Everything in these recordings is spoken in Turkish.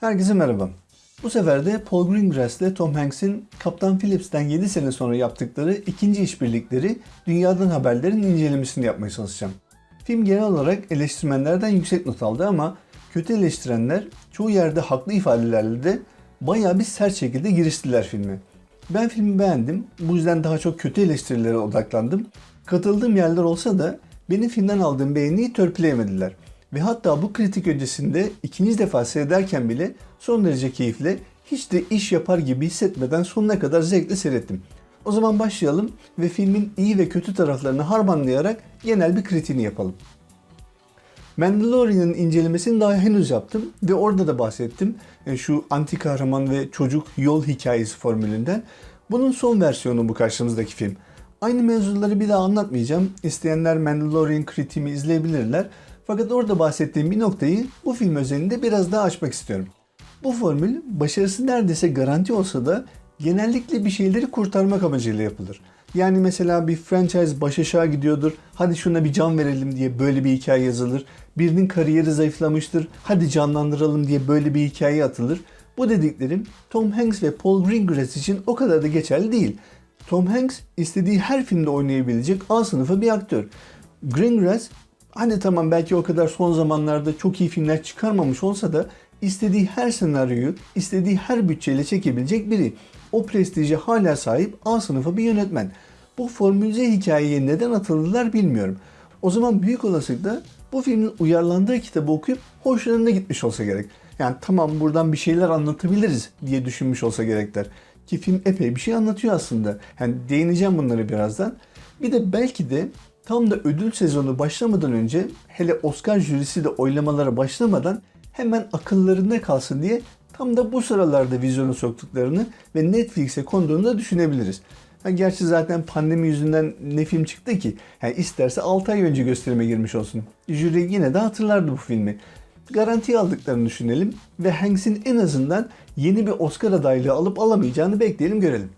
Herkese merhaba. Bu sefer de Paul Greengrass ile Tom Hanks'in Kaptan Phillips'ten 7 sene sonra yaptıkları ikinci işbirlikleri Dünyadan Haberler'in incelemesini yapmaya çalışacağım. Film genel olarak eleştirmenlerden yüksek not aldı ama kötü eleştirenler çoğu yerde haklı ifadelerle de bayağı bir sert şekilde giriştiler filme. Ben filmi beğendim. Bu yüzden daha çok kötü eleştirilere odaklandım. Katıldığım yerler olsa da benim filmden aldığım beğeniyi törpüleyemediler. Ve hatta bu kritik öncesinde ikinci defa seyrederken bile son derece keyifle hiç de iş yapar gibi hissetmeden sonuna kadar zevkle seyrettim. O zaman başlayalım ve filmin iyi ve kötü taraflarını harmanlayarak genel bir kritiğini yapalım. Mandalorian'ın incelemesini daha henüz yaptım ve orada da bahsettim. E, Şu anti kahraman ve çocuk yol hikayesi formülünden. Bunun son versiyonu bu karşımızdaki film. Aynı mevzuları bir daha anlatmayacağım. İsteyenler Mandalorian kritiğimi izleyebilirler. Fakat orada bahsettiğim bir noktayı bu film özelinde biraz daha açmak istiyorum. Bu formül başarısı neredeyse garanti olsa da genellikle bir şeyleri kurtarmak amacıyla yapılır. Yani mesela bir franchise baş aşağı gidiyordur. Hadi şuna bir can verelim diye böyle bir hikaye yazılır. Birinin kariyeri zayıflamıştır. Hadi canlandıralım diye böyle bir hikaye atılır. Bu dediklerim Tom Hanks ve Paul Greengrass için o kadar da geçerli değil. Tom Hanks istediği her filmde oynayabilecek A sınıfı bir aktör. Greengrass hani tamam belki o kadar son zamanlarda çok iyi filmler çıkarmamış olsa da istediği her senaryoyu, istediği her bütçeyle çekebilecek biri. O prestije hala sahip A sınıfı bir yönetmen. Bu formülize hikayeye neden atıldılar bilmiyorum. O zaman büyük olasılıkla bu filmin uyarlandığı kitabı okuyup hoşlarına gitmiş olsa gerek. Yani tamam buradan bir şeyler anlatabiliriz diye düşünmüş olsa gerekler. Ki film epey bir şey anlatıyor aslında. Yani değineceğim bunları birazdan. Bir de belki de tam da ödül sezonu başlamadan önce hele Oscar jürisi de oylamalara başlamadan hemen akıllarında kalsın diye tam da bu sıralarda vizyona soktuklarını ve Netflix'e konduğunu da düşünebiliriz. Ha, gerçi zaten pandemi yüzünden ne film çıktı ki? Yani isterse 6 ay önce gösterime girmiş olsun. Jüri yine de hatırlardı bu filmi. Garanti aldıklarını düşünelim ve Hanks'in en azından yeni bir Oscar adaylığı alıp alamayacağını bekleyelim görelim.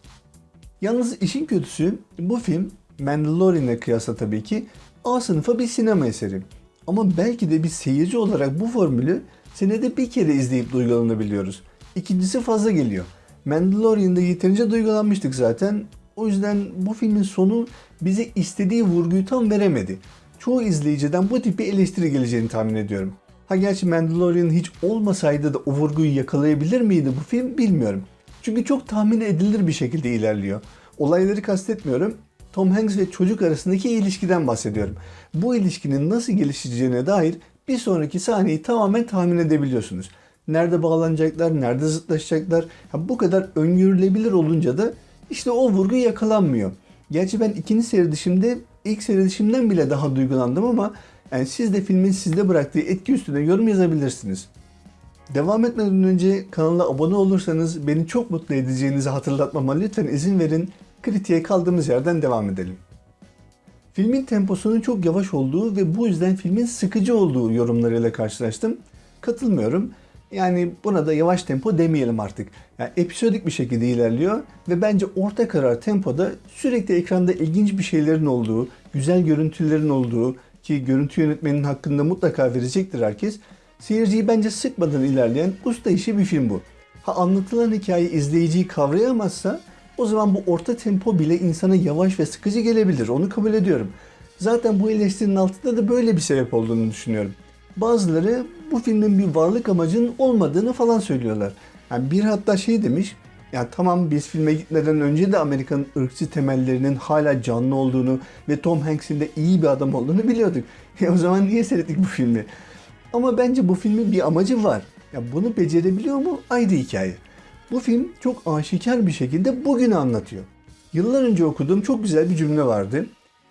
Yalnız işin kötüsü bu film Mandalorian'e kıyasla tabii ki A sınıfa bir sinema eseri. Ama belki de bir seyirci olarak bu formülü senede bir kere izleyip duygulanabiliyoruz. İkincisi fazla geliyor. Mandalorian'da yeterince duygulanmıştık zaten. O yüzden bu filmin sonu bize istediği vurguyu tam veremedi. Çoğu izleyiciden bu tip bir eleştiri geleceğini tahmin ediyorum. Ha gerçi Mandalorian hiç olmasaydı da o vurguyu yakalayabilir miydi bu film bilmiyorum. Çünkü çok tahmin edilir bir şekilde ilerliyor. Olayları kastetmiyorum. Tom Hanks ve çocuk arasındaki ilişkiden bahsediyorum. Bu ilişkinin nasıl gelişeceğine dair bir sonraki sahneyi tamamen tahmin edebiliyorsunuz. Nerede bağlanacaklar, nerede zıtlaşacaklar. Ya bu kadar öngörülebilir olunca da işte o vurgu yakalanmıyor. Gerçi ben ikinci seyredişimde ilk seyredişimden bile daha duygulandım ama yani siz de filmin sizde bıraktığı etki üstüne yorum yazabilirsiniz. Devam etmeden önce kanala abone olursanız beni çok mutlu edeceğinizi hatırlatmama lütfen izin verin. Kritiğe kaldığımız yerden devam edelim. Filmin temposunun çok yavaş olduğu ve bu yüzden filmin sıkıcı olduğu yorumlarıyla karşılaştım. Katılmıyorum. Yani buna da yavaş tempo demeyelim artık. Yani episodik bir şekilde ilerliyor ve bence orta karar tempoda sürekli ekranda ilginç bir şeylerin olduğu, güzel görüntülerin olduğu ki görüntü yönetmeninin hakkında mutlaka verecektir herkes. Seyirciyi bence sıkmadan ilerleyen usta işi bir film bu. Ha anlatılan hikaye izleyiciyi kavrayamazsa o zaman bu orta tempo bile insana yavaş ve sıkıcı gelebilir. Onu kabul ediyorum. Zaten bu eleştirinin altında da böyle bir sebep olduğunu düşünüyorum. Bazıları bu filmin bir varlık amacının olmadığını falan söylüyorlar. Yani bir hatta şey demiş, ya tamam biz filme gitmeden önce de Amerika'nın ırkçı temellerinin hala canlı olduğunu ve Tom Hanks'in de iyi bir adam olduğunu biliyorduk. E o zaman niye seyrettik bu filmi? Ama bence bu filmin bir amacı var. Ya bunu becerebiliyor mu? Ayrı hikaye. Bu film çok aşikar bir şekilde bugünü anlatıyor. Yıllar önce okuduğum çok güzel bir cümle vardı.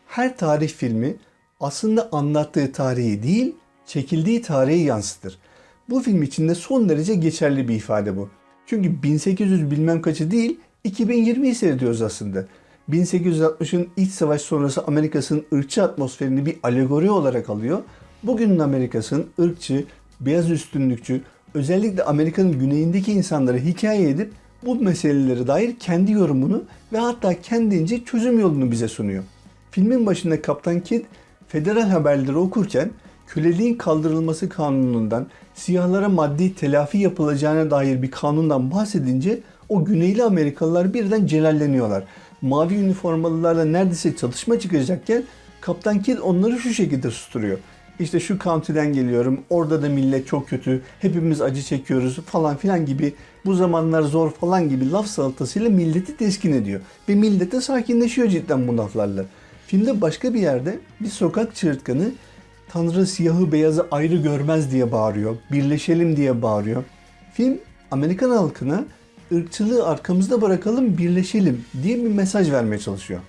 Her tarih filmi aslında anlattığı tarihi değil, çekildiği tarihi yansıtır. Bu film için de son derece geçerli bir ifade bu. Çünkü 1800 bilmem kaçı değil, 2020'yi seyrediyoruz aslında. 1860'ın iç savaş sonrası Amerika'sının ırkçı atmosferini bir alegori olarak alıyor. Bugünün Amerika'sının ırkçı, beyaz üstünlükçü, özellikle Amerika'nın güneyindeki insanları hikaye edip bu meselelere dair kendi yorumunu ve hatta kendince çözüm yolunu bize sunuyor. Filmin başında Kaptan Kidd federal haberleri okurken köleliğin kaldırılması kanunundan, siyahlara maddi telafi yapılacağına dair bir kanundan bahsedince o Güneyli Amerikalılar birden celalleniyorlar. Mavi üniformalılarla neredeyse çatışma çıkacakken Kaptan Kidd onları şu şekilde susturuyor. İşte şu county'den geliyorum, orada da millet çok kötü, hepimiz acı çekiyoruz falan filan gibi bu zamanlar zor falan gibi laf salatasıyla milleti teskin ediyor. Ve millet de sakinleşiyor cidden bu laflarla. Filmde başka bir yerde bir sokak çığırtkanı Tanrı siyahı beyazı ayrı görmez diye bağırıyor. Birleşelim diye bağırıyor. Film Amerikan halkına ırkçılığı arkamızda bırakalım birleşelim diye bir mesaj vermeye çalışıyor.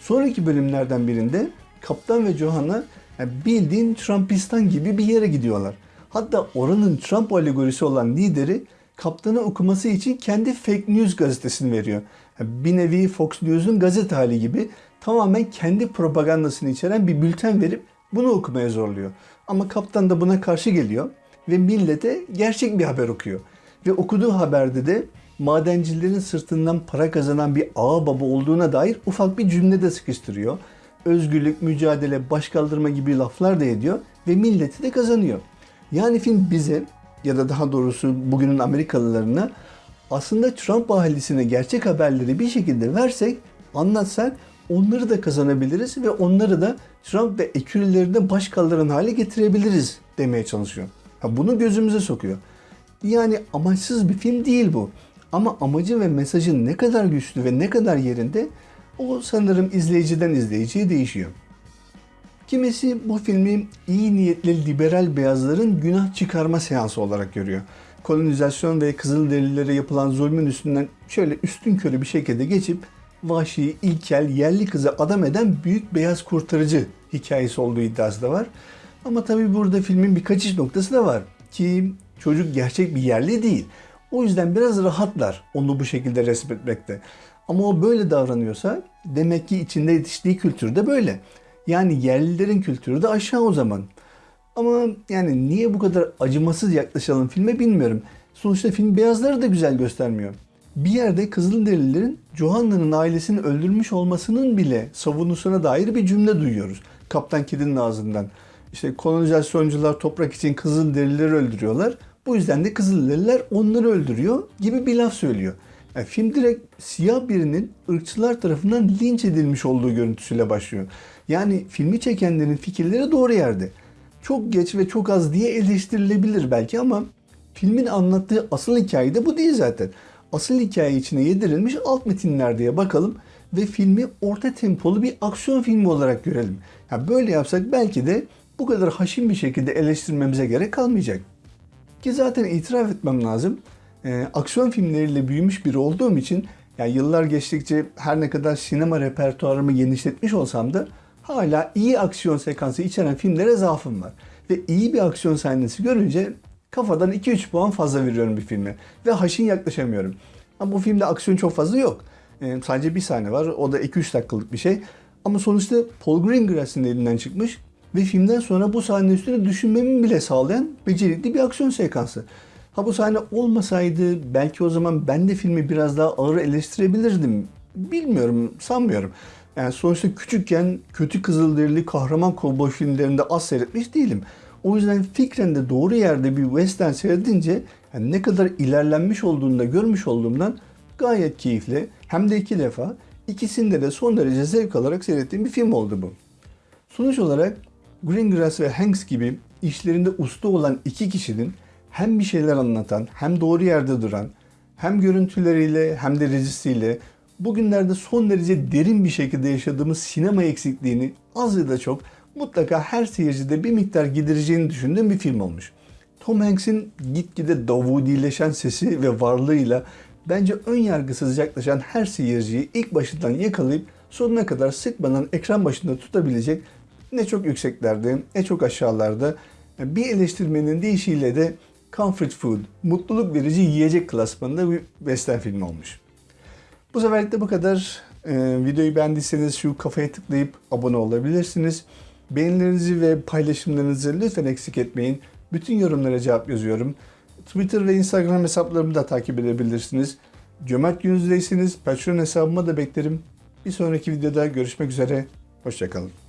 Sonraki bölümlerden birinde Kaptan ve Johanna yani bildiğin Trumpistan gibi bir yere gidiyorlar. Hatta oranın Trump alegorisi olan lideri kaptanı okuması için kendi fake news gazetesini veriyor. Yani bir nevi Fox News'un gazete hali gibi tamamen kendi propagandasını içeren bir bülten verip bunu okumaya zorluyor. Ama kaptan da buna karşı geliyor ve millete gerçek bir haber okuyor. Ve okuduğu haberde de madencilerin sırtından para kazanan bir ağa baba olduğuna dair ufak bir cümle de sıkıştırıyor. Özgürlük, mücadele, başkaldırma gibi laflar da ediyor ve milleti de kazanıyor. Yani film bize ya da daha doğrusu bugünün Amerikalılarına aslında Trump ahalisine gerçek haberleri bir şekilde versek, anlatsak onları da kazanabiliriz ve onları da Trump ve ekürülerine baş kaldıran hale getirebiliriz demeye çalışıyor. Ha, bunu gözümüze sokuyor. Yani amaçsız bir film değil bu. Ama amacı ve mesajın ne kadar güçlü ve ne kadar yerinde o sanırım izleyiciden izleyiciye değişiyor. Kimisi bu filmi iyi niyetli liberal beyazların günah çıkarma seansı olarak görüyor. Kolonizasyon ve Kızılderililere yapılan zulmün üstünden şöyle üstün körü bir şekilde geçip vahşi, ilkel, yerli kızı adam eden büyük beyaz kurtarıcı hikayesi olduğu iddiası da var. Ama tabii burada filmin bir kaçış noktası da var. Ki çocuk gerçek bir yerli değil. O yüzden biraz rahatlar onu bu şekilde resmetmekte. Ama o böyle davranıyorsa demek ki içinde yetiştiği kültür de böyle. Yani yerlilerin kültürü de aşağı o zaman. Ama yani niye bu kadar acımasız yaklaşalım filme bilmiyorum. Sonuçta film beyazları da güzel göstermiyor. Bir yerde Kızılderililerin Johanna'nın ailesini öldürmüş olmasının bile savunusuna dair bir cümle duyuyoruz. Kaptan Kidd'in ağzından. İşte kolonizasyoncular toprak için Kızılderilileri öldürüyorlar. Bu yüzden de Kızılderililer onları öldürüyor gibi bir laf söylüyor. Yani film direkt siyah birinin ırkçılar tarafından linç edilmiş olduğu görüntüsüyle başlıyor. Yani filmi çekenlerin fikirleri doğru yerde. Çok geç ve çok az diye eleştirilebilir belki ama filmin anlattığı asıl hikaye de bu değil zaten. Asıl hikaye içine yedirilmiş alt metinler diye bakalım ve filmi orta tempolu bir aksiyon filmi olarak görelim. Yani böyle yapsak belki de bu kadar haşin bir şekilde eleştirmemize gerek kalmayacak. Ki zaten itiraf etmem lazım. E, aksiyon filmleriyle büyümüş biri olduğum için yani yıllar geçtikçe her ne kadar sinema repertuarımı genişletmiş olsam da hala iyi aksiyon sekansı içeren filmlere zaafım var. Ve iyi bir aksiyon sahnesi görünce kafadan 2-3 puan fazla veriyorum bir filme. Ve haşin yaklaşamıyorum. Ama bu filmde aksiyon çok fazla yok. E, sadece bir sahne var. O da 2-3 dakikalık bir şey. Ama sonuçta Paul Greengrass'ın elinden çıkmış ve filmden sonra bu sahne üstüne düşünmemi bile sağlayan becerikli bir aksiyon sekansı. Ha bu sahne olmasaydı belki o zaman ben de filmi biraz daha ağır eleştirebilirdim. Bilmiyorum, sanmıyorum. Yani sonuçta küçükken kötü kızılderili kahraman kovboy filmlerinde az seyretmiş değilim. O yüzden fikren de doğru yerde bir western seyredince yani ne kadar ilerlenmiş olduğunu da görmüş olduğumdan gayet keyifli. Hem de iki defa ikisinde de son derece zevk alarak seyrettiğim bir film oldu bu. Sonuç olarak Greengrass ve Hanks gibi işlerinde usta olan iki kişinin hem bir şeyler anlatan, hem doğru yerde duran, hem görüntüleriyle hem de rejisiyle bugünlerde son derece derin bir şekilde yaşadığımız sinema eksikliğini az ya da çok mutlaka her seyircide bir miktar gidereceğini düşündüğüm bir film olmuş. Tom Hanks'in gitgide Davudileşen sesi ve varlığıyla bence ön yargısız yaklaşan her seyirciyi ilk başından yakalayıp sonuna kadar sıkmadan ekran başında tutabilecek ne çok yükseklerde ne çok aşağılarda bir eleştirmenin deyişiyle de comfort food, mutluluk verici yiyecek klasmanında bir western film olmuş. Bu seferlik de bu kadar. Ee, videoyu beğendiyseniz şu kafaya tıklayıp abone olabilirsiniz. Beğenilerinizi ve paylaşımlarınızı lütfen eksik etmeyin. Bütün yorumlara cevap yazıyorum. Twitter ve Instagram hesaplarımı da takip edebilirsiniz. Cömert gününüzdeyseniz Patreon hesabıma da beklerim. Bir sonraki videoda görüşmek üzere. Hoşçakalın.